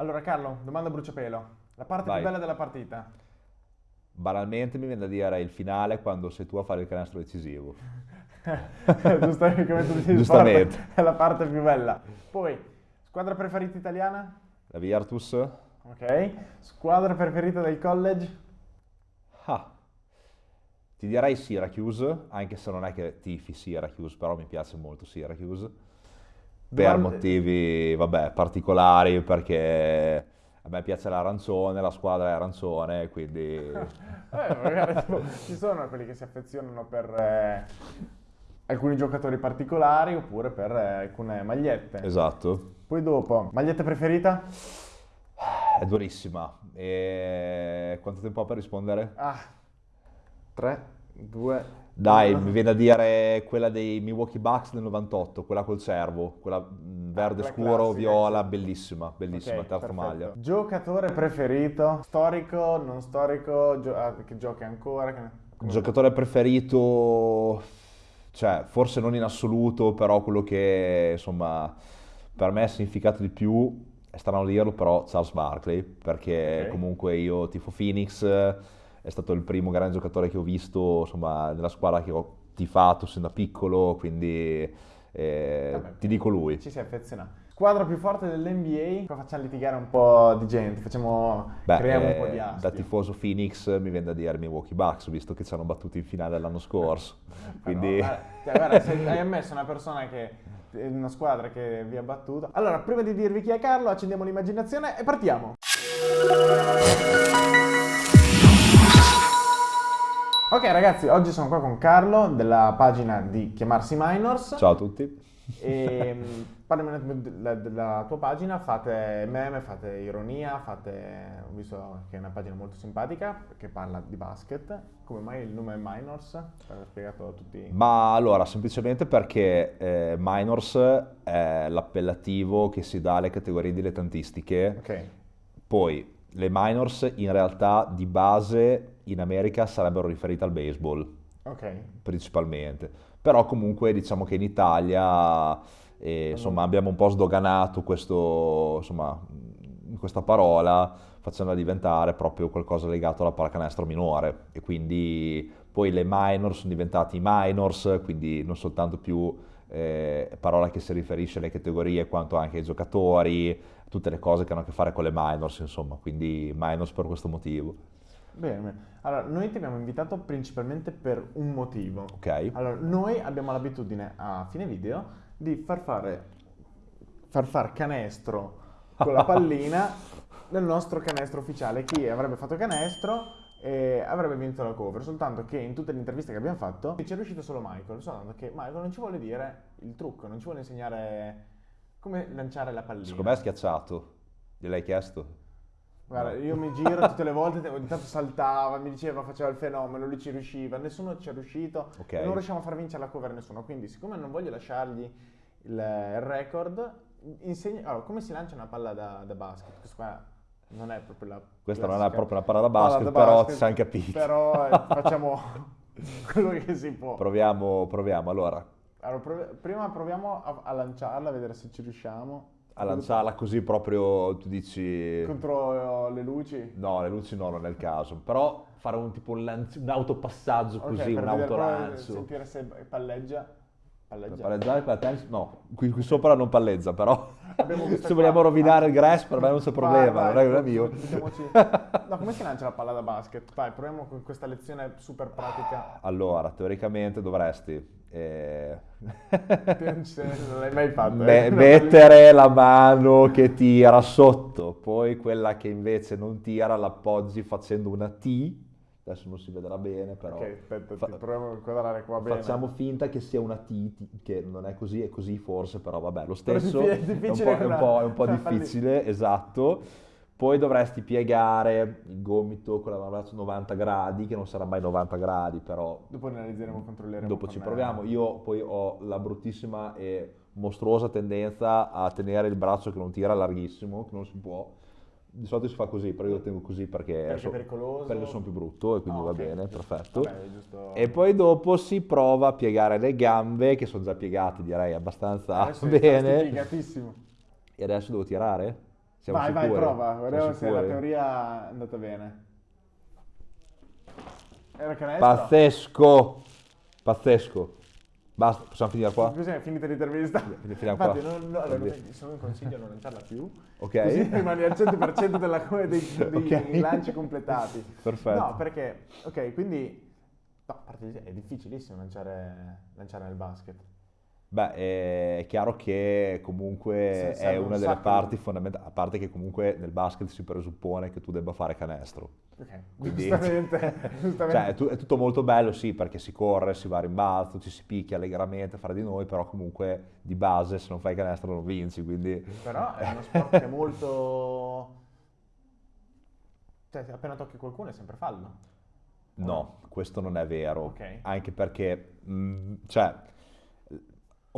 Allora Carlo, domanda bruciapelo. La parte Vai. più bella della partita? Banalmente mi viene da dire il finale quando sei tu a fare il canestro decisivo. Giustamente come tu dici, Giustamente. sport è la parte più bella. Poi, squadra preferita italiana? La Virtus? Ok. Squadra preferita del college? Ah. Ti direi Syracuse, anche se non è che tifi Syracuse, però mi piace molto Syracuse. Per Domande- motivi, vabbè, particolari, perché a me piace l'arancione, la squadra è arancione, quindi... Eh, magari tipo, ci sono quelli che si affezionano per eh, alcuni giocatori particolari oppure per eh, alcune magliette. Esatto. Poi dopo, maglietta preferita? È durissima. E quanto tempo ho per rispondere? Ah, 3, 2, Dai, mi viene da dire quella dei Milwaukee Bucks del 98, quella col cervo, quella mh, verde quella scuro, classica, viola, bellissima, bellissima, terza maglia. Giocatore preferito? Storico, non storico, gio- ah, che giochi ancora? Come- Giocatore preferito, cioè forse non in assoluto, però quello che insomma per me ha significato di più, è strano dirlo, però Charles Barkley, perché Ok. comunque io tifo Phoenix, è stato il primo grande giocatore che ho visto insomma nella squadra che ho tifato sin da piccolo, quindi eh, Vabbè. ti dico lui. Ci si affeziona. Squadra più forte dell'NBA? Qua facciamo litigare un po' di gente, facciamo, Beh, creiamo un eh, po' di da astio. tifoso Phoenix mi viene da dire Milwaukee Bucks, visto che ci hanno battuti in finale l'anno scorso. Quindi... Guarda, cioè, guarda, se hai ammesso una persona che una squadra che vi ha battuto. Allora, prima di dirvi chi è Carlo, accendiamo l'immaginazione e partiamo. Ok ragazzi, oggi sono qua con Carlo della pagina di Chiamarsi Minors Ciao a tutti. e mm, parliamo della, della tua pagina, fate meme, fate ironia, fate, ho visto che è una pagina molto simpatica che parla di basket, come mai il nome è Minors? L'ho spiegato a tutti. Ma allora, semplicemente perché eh, Minors è l'appellativo che si dà alle categorie dilettantistiche, Ok, poi le minors in realtà di base in America sarebbero riferite al baseball. Ok. principalmente, però comunque diciamo che in Italia eh, insomma abbiamo un po' sdoganato questo, insomma, questa parola facendola diventare proprio qualcosa legato alla pallacanestro minore. E quindi poi le minor sono diventati i minors, quindi non soltanto più eh, parola che si riferisce alle categorie quanto anche ai giocatori, tutte le cose che hanno a che fare con le minors, insomma, quindi minors per questo motivo. Bene, bene. Allora, noi ti abbiamo invitato principalmente per un motivo. Ok? Allora, noi abbiamo l'abitudine a fine video di far fare far far canestro con la pallina nel nostro canestro ufficiale. Chi avrebbe fatto canestro eh, avrebbe vinto la cover. Soltanto che in tutte le interviste che abbiamo fatto ci è riuscito solo Michael. Soltanto che Michael non ci vuole dire il trucco, non ci vuole insegnare come lanciare la pallina. Secondo me è schiacciato. Gliel'hai chiesto? Guarda, io mi giro tutte le volte, ogni tanto saltava, mi diceva, faceva il fenomeno, lui ci riusciva, nessuno ci è riuscito, Ok. e non riusciamo a far vincere la cover a nessuno. Quindi, siccome non voglio lasciargli il, record, insegna, allora, come si lancia una palla da, da basket? Questa qua non è proprio la Questa non è classica proprio una palla da palla basket, da però basket, ci siamo capiti. Però eh, facciamo quello che si può. Proviamo, proviamo. Allora, Allora, prov- prima proviamo a, a lanciarla, a vedere se ci riusciamo. A lanciarla così proprio, tu dici... Contro eh, le luci. No, le luci no, non è il caso. Però fare un tipo un, lanci- un autopassaggio Ok, così, per un autolancio. sentire se palleggia. Per Palleggia. palleggiare con la tennis? No, qui, qui sopra non palleggia, però se qua. vogliamo rovinare il grass per me non c'è Vai, problema, vai, non è non è mio. No, come si lancia la palla da basket? Vai, proviamo con questa lezione super pratica. Allora, teoricamente dovresti eh, Non l'hai mai fatto. eh? mettere la mano che tira sotto, poi quella che invece non tira l'appoggi facendo una T. Adesso non si vedrà bene, però Ok, aspetta, fa- proviamo a inquadrare qua bene. facciamo finta che sia una T, che non è così, è così forse, però vabbè, lo stesso è è un po', è un po'- è un po' difficile, esatto. Poi dovresti piegare il gomito con la braccio 90 gradi, che non sarà mai 90 gradi, però Dopo analizzeremo, controlleremo. dopo ci eh, proviamo. Io poi ho la bruttissima e mostruosa tendenza a tenere il braccio che non tira larghissimo, che non si può. Di solito si fa così, però io lo tengo così perché, Perché è so- pericoloso. perché sono più brutto e quindi Ah, va ok, bene, perfetto. Vabbè, è giusto. E poi dopo si prova a piegare le gambe, che sono già piegate direi abbastanza Adesso stai bene. piegatissimo. E adesso devo tirare? Siamo vai, vai, sicuri? prova, Siamo vediamo se la teoria è andata bene. Era canestro? Pazzesco! Pazzesco. Basta, possiamo finire qua? Così è finita l'intervista. Finiamo Infatti, qua. non, no, allora, non- solo un consiglio a non lanciarla più. Ok. Così rimani al 100% della, dei, dei Ok. lanci completati. Perfetto. No, perché, ok, quindi, no, è difficilissimo lanciare, lanciare nel basket. Beh, è chiaro che comunque è un una delle sacco parti fondamentali, a parte che comunque nel basket si presuppone che tu debba fare canestro. Ok, Quindi- giustamente, giustamente. Cioè, è, tu- è tutto molto bello, sì, perché si corre, si va a rimbalzo, ci si picchia allegramente, fare di noi, però comunque di base se non fai canestro non vinci, quindi... Però è uno sport che è molto... Cioè, appena tocchi qualcuno è sempre fallo. No, questo non è vero, Ok. anche perché, mh, cioè,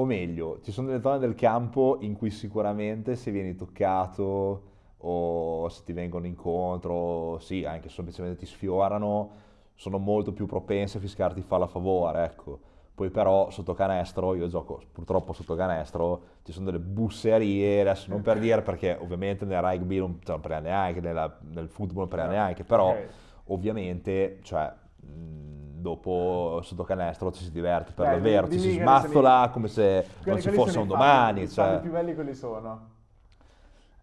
o meglio, ci sono delle zone del campo in cui sicuramente se vieni toccato o se ti vengono incontro, sì, anche semplicemente ti sfiorano, sono molto più propense a fiscarti fallo a favore, ecco. Poi però sotto canestro, io gioco purtroppo sotto canestro, ci sono delle busserie, adesso non per dire perché ovviamente nel rugby non, cioè, non prende neanche, nella- nel football non prende neanche, però Ok. ovviamente, cioè, dopo sotto canestro ci si diverte per davvero, ci si smazzola i- come se Quelli- non ci fosse un falli- domani, I falli cioè. più belli quelli sono.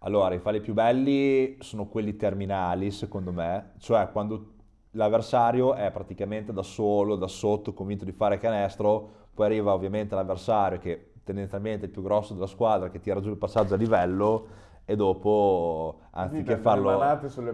Allora, i falli più belli sono quelli terminali, secondo me, cioè quando l'avversario è praticamente da solo, da sotto, convinto di fare canestro, poi arriva ovviamente l'avversario che tendenzialmente è il più grosso della squadra, che tira giù il passaggio a livello e dopo, anziché farlo,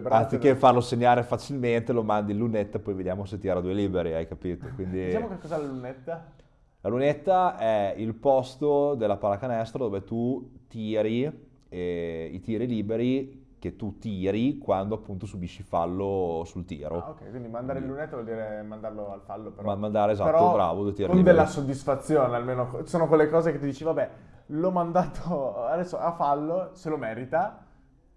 anziché farlo segnare facilmente, lo mandi in lunetta e poi vediamo se tira due liberi, hai capito? Quindi... Diciamo che cos'è la lunetta? La lunetta è il posto della pallacanestro dove tu tiri eh, i tiri liberi che tu tiri quando appunto subisci fallo sul tiro. Ah, ok, quindi mandare il lunetta vuol dire mandarlo al fallo, però. Ma- mandare, esatto, però bravo, due tiri Con liberi. della soddisfazione, almeno. Sono quelle cose che ti dici, vabbè, l'ho mandato adesso a fallo, se lo merita,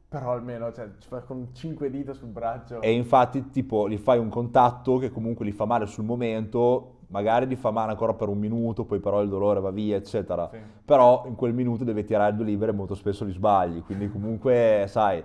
però almeno, cioè, con cinque dita sul braccio. E infatti tipo gli fai un contatto che comunque gli fa male sul momento, magari gli fa male ancora per un minuto, poi però il dolore va via, eccetera. Sì. Però in quel minuto deve tirare due libere e molto spesso li sbagli, quindi comunque, sai,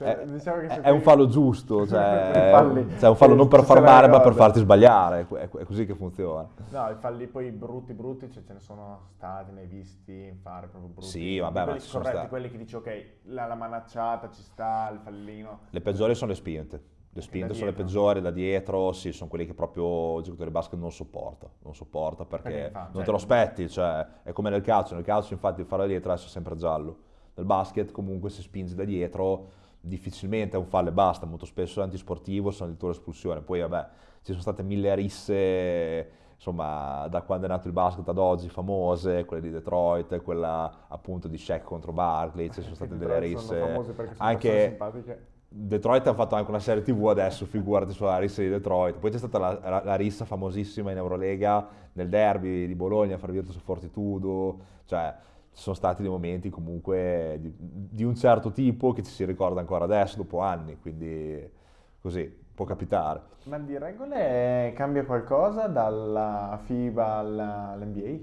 Cioè, è, diciamo è- è un fallo giusto, cioè, falli. cioè un fallo non per Ci far male ma per farti sbagliare, è, così che funziona. No, i falli poi brutti, brutti, cioè, ce ne sono stati, ne hai visti fare proprio brutti. Sì, vabbè, ma quelli ci sono corretti, stati. quelli che dici, ok, la, la manacciata ci sta, il fallino. Le peggiori sono le spinte. Le spinte sono le peggiori da dietro, sì, sono quelli che proprio il giocatore di basket non sopporta, non sopporta perché, Perché fa- non cioè- te lo aspetti, cioè è come nel calcio, nel calcio infatti il fallo da dietro adesso è sempre giallo. Nel basket comunque se spingi da dietro difficilmente è un fallo e basta, molto spesso è antisportivo, sono addirittura espulsione. Poi vabbè, ci sono state mille risse, insomma, da quando è nato il basket ad oggi famose, quelle di Detroit, quella appunto di Shaq contro Barkley, ci sono state Che delle risse. Anche. Detroit ha fatto anche una serie TV adesso, figurati sulla rissa di Detroit. Poi c'è stata la, la- la rissa famosissima in Eurolega nel derby di Bologna, fra Virtus e Fortitudo. Cioè, ci sono stati dei momenti comunque di, di un certo tipo che ci si ricorda ancora adesso, dopo anni. Quindi così, può capitare. Ma di regole cambia qualcosa dalla FIBA all'NBA?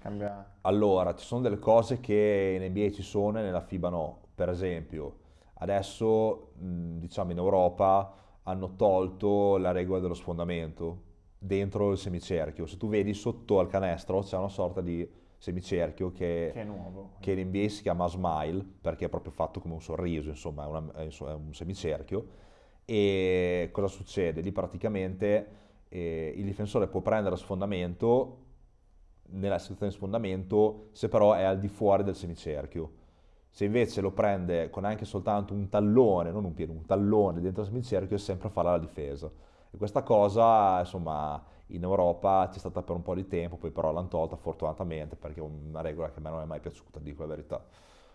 Cambia... Allora, ci sono delle cose che in NBA ci sono e nella FIBA no. Per esempio, adesso, diciamo in Europa, hanno tolto la regola dello sfondamento dentro il semicerchio. Se tu vedi sotto al canestro c'è una sorta di semicerchio che, Che è nuovo. che in NBA si chiama smile, perché è proprio fatto come un sorriso, insomma, è, una- è un semicerchio. E cosa succede? Lì praticamente eh, il difensore può prendere a sfondamento nella situazione di sfondamento se però è al di fuori del semicerchio. Se invece lo prende con anche soltanto un tallone, non un piede, un tallone dentro il semicerchio, è sempre farà la difesa. E questa cosa, insomma, in Europa c'è stata per un po' di tempo, poi però l'hanno tolta fortunatamente perché è una regola che a me non è mai piaciuta, dico la verità.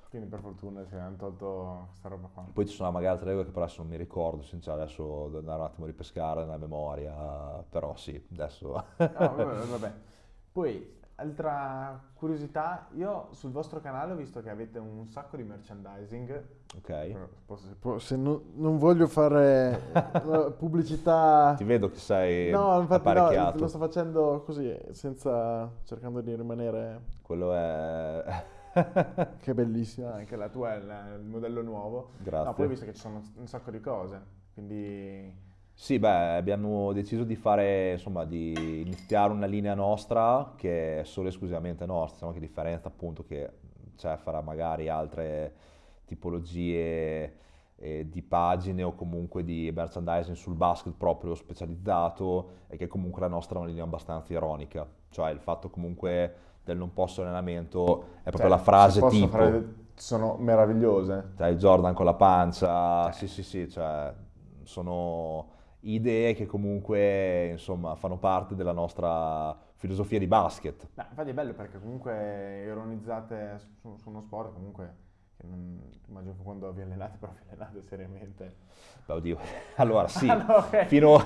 Quindi per fortuna si hanno tolto questa roba qua. Poi ci sono magari altre regole che però adesso non mi ricordo, sincero, adesso devo andare un attimo a ripescare nella memoria, però sì, adesso... Ah, vabbè, vabbè. Poi, altra curiosità, io sul vostro canale ho visto che avete un sacco di merchandising. ok. se non, non voglio fare eh, pubblicità... Ti vedo che sei No, infatti no, lo sto facendo così, senza... cercando di rimanere... Quello è... che bellissima, anche la tua è il modello nuovo. Grazie. No, poi ho visto che ci sono un sacco di cose, quindi... Sì, beh, abbiamo deciso di fare, insomma, di iniziare una linea nostra che è solo e esclusivamente nostra, diciamo che differenza appunto che c'è fra magari altre tipologie eh, di pagine o comunque di merchandising sul basket proprio specializzato e che comunque la nostra è una linea abbastanza ironica, cioè il fatto comunque del non posso allenamento è proprio Cioè, la frase tipo, fare- sono meravigliose. cioè Jordan con la pancia, sì sì sì, cioè sono idee che comunque insomma fanno parte della nostra filosofia di basket. No, infatti è bello perché comunque ironizzate su, su uno sport comunque che non, immagino che quando vi allenate però vi allenate seriamente. Beh, oddio, allora sì, Ah, no, fino...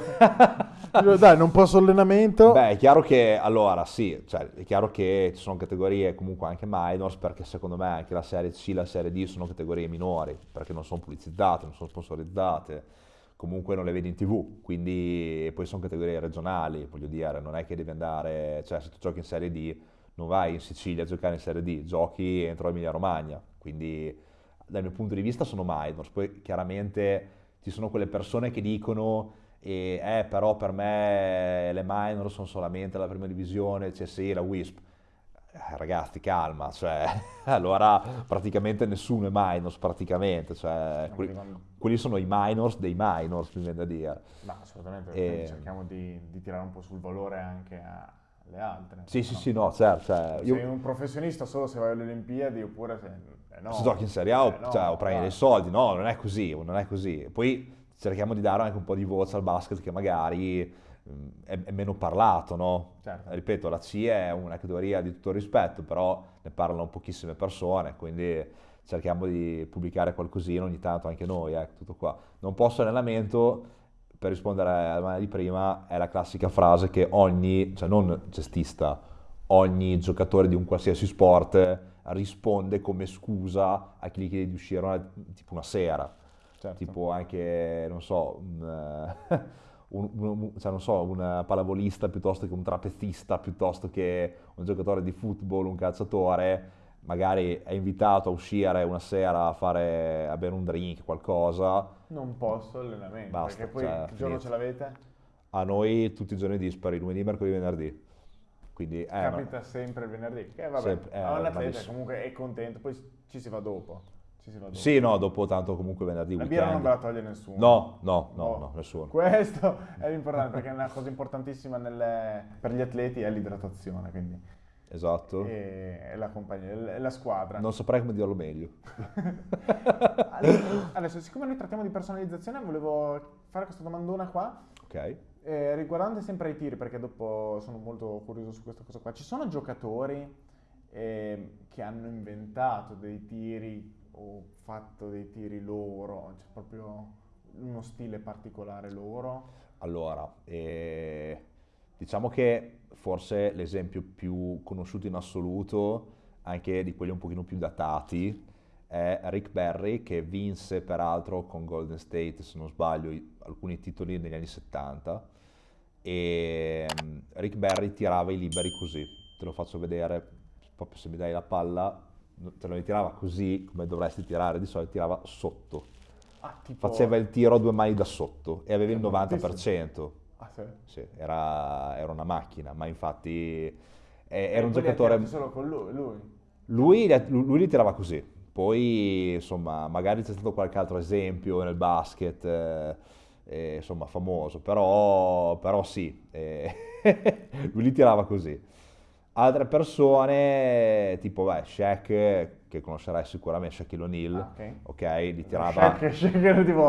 Dai, non posso allenamento. Beh, è chiaro che, allora, sì, cioè, è chiaro che ci sono categorie comunque anche minors, perché secondo me anche la serie C e la serie D sono categorie minori, perché non sono pubblicizzate, non sono sponsorizzate, comunque non le vedi in tv, quindi poi sono categorie regionali, voglio dire, non è che devi andare, cioè se tu giochi in serie D, non vai in Sicilia a giocare in serie D, giochi entro Emilia Romagna, quindi dal mio punto di vista sono minors, poi chiaramente ci sono quelle persone che dicono eh, però per me le minor sono solamente la prima divisione, CSI, la WISP. Eh, ragazzi, calma, cioè, allora praticamente nessuno è minors, praticamente, cioè, quelli, quelli sono i minors dei minors, mi viene da dire. Ma assolutamente, E- cerchiamo di, di tirare un po' sul valore anche alle altre. Sì, sì, no? sì, no, certo, cioè, Sei io, un professionista solo se vai alle Olimpiadi oppure se... eh no. se giochi in Serie A o, Eh no, cioè, o prendi dai. dei soldi, no, non è così, non è così. Poi cerchiamo di dare anche un po' di voce al basket che magari è, è meno parlato, no? Certo. Ripeto, la C è una categoria di tutto rispetto, però ne parlano pochissime persone, quindi cerchiamo di pubblicare qualcosina ogni tanto anche noi, ecco, tutto qua. Non posso allenamento, per rispondere alla domanda di prima, è la classica frase che ogni, cioè non cestista, ogni giocatore di un qualsiasi sport risponde come scusa a chi gli chiede di uscire una- tipo una sera Certo. tipo anche, non so, un, eh, un- un- cioè, non so, un pallavolista piuttosto che un trapezista, piuttosto che un giocatore di football, un calciatore, magari è invitato a uscire una sera a fare, a bere un drink, qualcosa, Non posso allenamento, Basta, perché poi cioè, che giorno finito. ce l'avete? a noi tutti i giorni dispari, lunedì, mercoledì, venerdì. Quindi, eh, ma- Capita sempre il venerdì, che vabbè, Sempre, eh, a un atleta malissimo. comunque è contento, poi ci si va dopo. Va dopo. sì, no, dopo tanto comunque venerdì, La birra non weekend. ve la toglie nessuno. No, no, no, Oh. no, nessuno. Questo è l'importante perché è una cosa importantissima nelle- per gli atleti è l'idratazione, quindi Esatto. e, la compagnia, e la squadra. Non saprei come dirlo meglio. Adesso- Adesso, siccome noi trattiamo di personalizzazione, volevo fare questa domandona qua. Ok? Eh, riguardante sempre i tiri, perché dopo sono molto curioso su questa cosa qua, ci sono giocatori eh, che hanno inventato dei tiri o fatto dei tiri loro, c'è proprio uno stile particolare loro? Allora, eh, diciamo che forse l'esempio più conosciuto in assoluto, anche di quelli un pochino più datati, è Rick Barry che vinse peraltro con Golden State, se non sbaglio, alcuni titoli negli anni 70 e mm, Rick Barry tirava i liberi così, te lo faccio vedere, proprio se mi dai la palla, no- te lo ritirava così come dovresti tirare, di solito tirava sotto, Ah, tipo... faceva il tiro a due mani da sotto e aveva il Che 90%. Ah, sì? Sì, era, era una macchina, ma infatti eh, era un li giocatore... solo con lui, lui? Lui, li- lui li tirava così, poi insomma magari c'è stato qualche altro esempio nel basket, eh, eh, insomma famoso, però, però sì, eh, lui li tirava così. Altre persone, tipo beh, Shaq, che conoscerai sicuramente, Shaquille O'Neal, Ah, ok. ok, li tirava... Shaq, Shaq era tipo...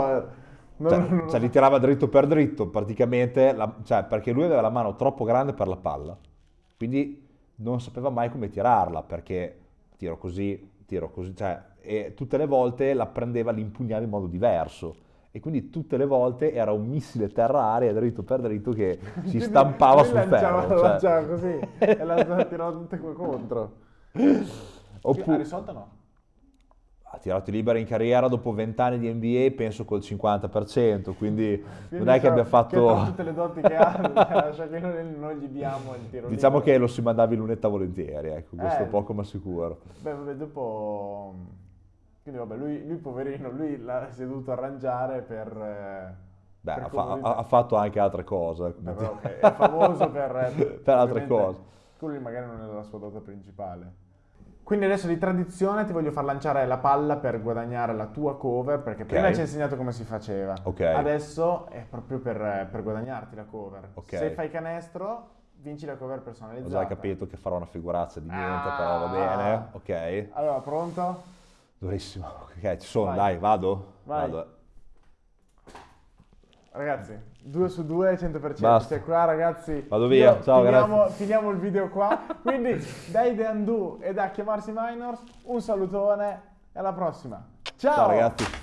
non- Cioè, non- cioè, li tirava dritto per dritto, praticamente, la- cioè, perché lui aveva la mano troppo grande per la palla, quindi non sapeva mai come tirarla, perché tiro così, tiro così, cioè, e tutte le volte la prendeva, l'impugnava in modo diverso. E quindi tutte le volte era un missile terra-aria dritto per dritto che si Quindi stampava sul lanciava, ferro. cioè. lanciava così e lanciava, tirava tutte qua contro. Ha Oppure, risolto o no? ha tirato liberi in carriera dopo 20 anni di NBA, penso col 50%, quindi, non è che abbia fatto... Che tutte le doti che ha, noi non gli diamo il tiro Diciamo libero. che lo si mandava in lunetta volentieri, ecco, questo Eh. poco ma sicuro. Beh, vabbè, dopo... Quindi vabbè, lui, lui poverino, lui l'ha, si è dovuto arrangiare per... eh, Beh, per ha, fa- ha- fatto anche altre cose. Beh, però, ok, è famoso per... eh, Per altre cose. Quello magari non è la sua dota principale. Quindi adesso di tradizione ti voglio far lanciare la palla per guadagnare la tua cover, perché prima ci hai insegnato come si faceva. Ok. Adesso è proprio per, per guadagnarti la cover. Ok. Se fai canestro, vinci la cover Ho personalizzata. già capito che farò una figurazza di niente, Ah. però va bene. Ok. Allora, pronto? Durissimo. Ok, ci sono, Vai. dai, vado. Vai. Vado. Ragazzi, 2 su 2, 100%. Basta. Cioè qua ragazzi... Vado via. io- Ciao, finiamo, grazie. finiamo il video qua. Quindi dai The Undo e da chiamarsi Minors, un salutone e alla prossima. Ciao, Ciao ragazzi.